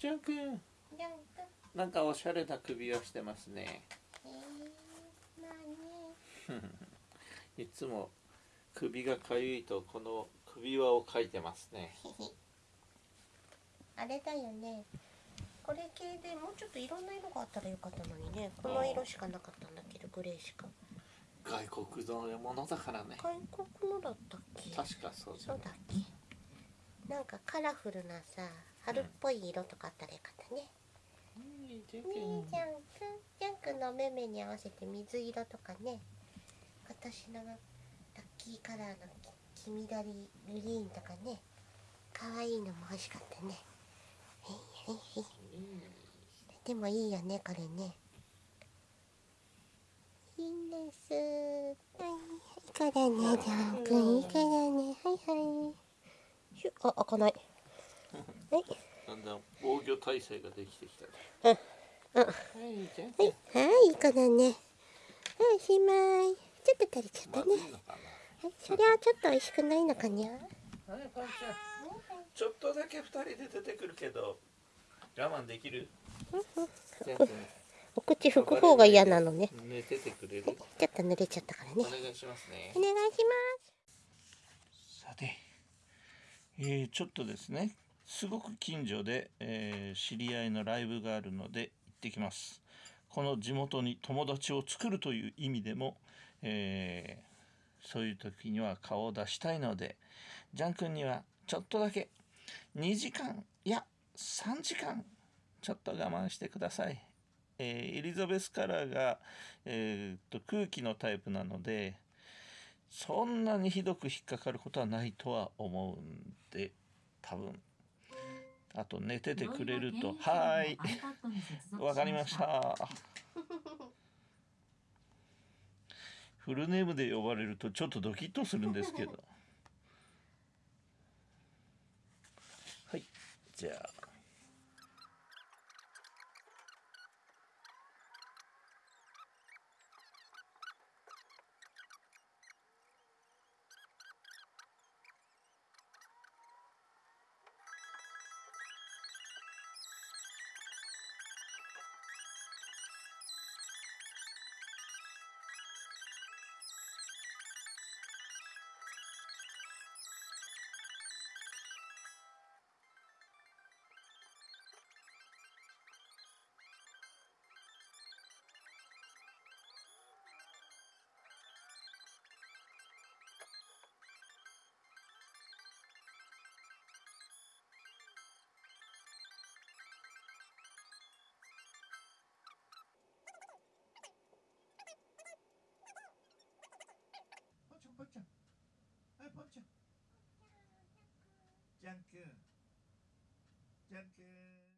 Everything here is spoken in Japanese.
ジャン君ジャンプなんかおしゃれな首輪してますね。えー、まあねいつも首がかゆいとこの首輪を描いてますね。あれだよね。これ系でもうちょっといろんな色があったらよかったのにね。この色しかなかったんだけどグレーしか。外国のものだからね。外国のだったっけ？確かそうだそうだっけ？なんかカラフルなさ春っぽい色とかあったらよかったね、いいジャンねえジャン君ジャン君のお目目に合わせて水色とかね。今年のラッキーカラーのき黄緑グリーンとかね。可愛いのも欲しかったね。へいへいへい。でもいいよねこれね。いいんです。はいいい。からねジャン君いいからね。はいはい。あ開かないはいだんだん防御体制ができてきたうんうんはいはい、はい、いい子だね。はい、おしまい。ちょっと垂れちゃったね。はい、それはちょっと美味しくないのかにゃ。なはいパンちゃんちょっとだけ二人で出てくるけど我慢できる？お口拭く方が嫌なのね。寝ててくれる？ちょっと濡れちゃったからね。お願いしますねお願いします。さて、えーちょっとですねすごく近所で、えー知り合いのライブがあるので行ってきます。この地元に友達を作るという意味でも、えーそういう時には顔を出したいのでジャン君にはちょっとだけ2時間いや3時間ちょっと我慢してください、えーエリザベスカラーが、えーっと空気のタイプなのでそんなにひどく引っかかることはないとは思うんで多分あと寝ててくれると。はーいわかりました。フルネームで呼ばれるとちょっとドキッとするんですけど。はい。じゃあジャン君ジャン君